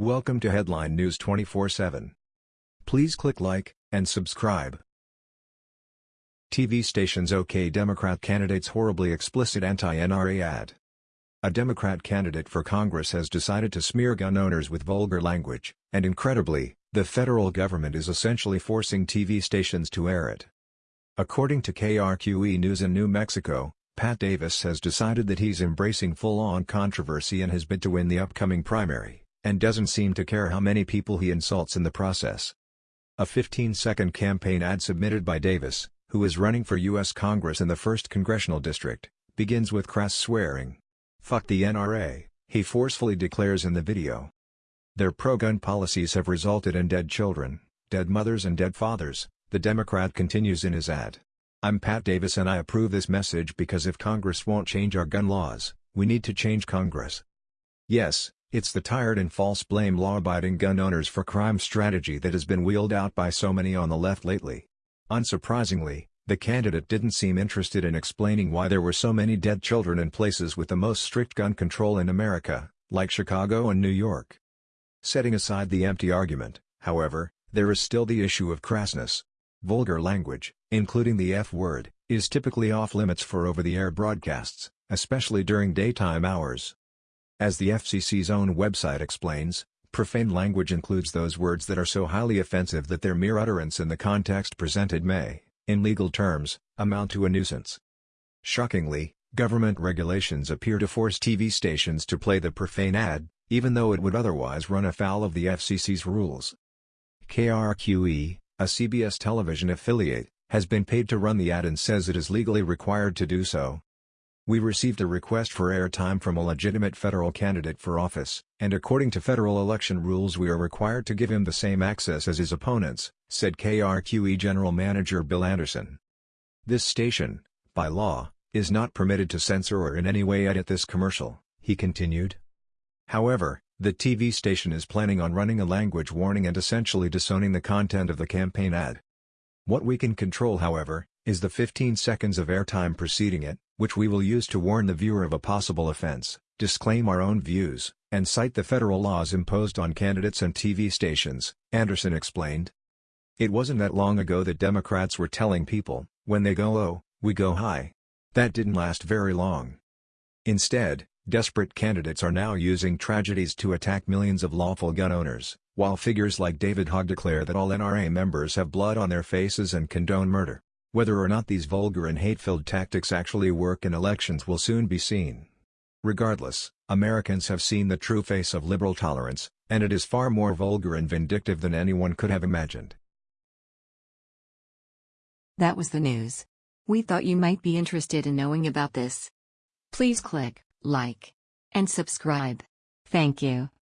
Welcome to Headline News 24/7. Please click like and subscribe. TV stations OK Democrat candidate's horribly explicit anti-NRA ad. A Democrat candidate for Congress has decided to smear gun owners with vulgar language, and incredibly, the federal government is essentially forcing TV stations to air it. According to KRQE News in New Mexico, Pat Davis has decided that he's embracing full-on controversy in his bid to win the upcoming primary, and doesn't seem to care how many people he insults in the process. A 15-second campaign ad submitted by Davis, who is running for U.S. Congress in the 1st Congressional District, begins with crass swearing. Fuck the NRA, he forcefully declares in the video. Their pro-gun policies have resulted in dead children, dead mothers and dead fathers, the Democrat continues in his ad. I'm Pat Davis and I approve this message because if Congress won't change our gun laws, we need to change Congress. Yes, it's the tired and false blame law-abiding gun owners for crime strategy that has been wheeled out by so many on the left lately. Unsurprisingly, the candidate didn't seem interested in explaining why there were so many dead children in places with the most strict gun control in America, like Chicago and New York. Setting aside the empty argument, however, there is still the issue of crassness. Vulgar language, including the F-word, is typically off-limits for over-the-air broadcasts, especially during daytime hours. As the FCC's own website explains, profane language includes those words that are so highly offensive that their mere utterance in the context presented may, in legal terms, amount to a nuisance. Shockingly, government regulations appear to force TV stations to play the profane ad, even though it would otherwise run afoul of the FCC's rules. KRQE, a CBS television affiliate, has been paid to run the ad and says it is legally required to do so. We received a request for airtime from a legitimate federal candidate for office, and according to federal election rules we are required to give him the same access as his opponents, said KRQE General Manager Bill Anderson. This station, by law, is not permitted to censor or in any way edit this commercial, he continued. However, the TV station is planning on running a language warning and essentially disowning the content of the campaign ad. What we can control however, is the 15 seconds of airtime preceding it, which we will use to warn the viewer of a possible offense, disclaim our own views, and cite the federal laws imposed on candidates and TV stations, Anderson explained. It wasn't that long ago that Democrats were telling people, when they go low, we go high. That didn't last very long. Instead, Desperate candidates are now using tragedies to attack millions of lawful gun owners, while figures like David Hogg declare that all NRA members have blood on their faces and condone murder. Whether or not these vulgar and hate-filled tactics actually work in elections will soon be seen. Regardless, Americans have seen the true face of liberal tolerance, and it is far more vulgar and vindictive than anyone could have imagined. That was the news. We thought you might be interested in knowing about this. Please click like, and subscribe. Thank you.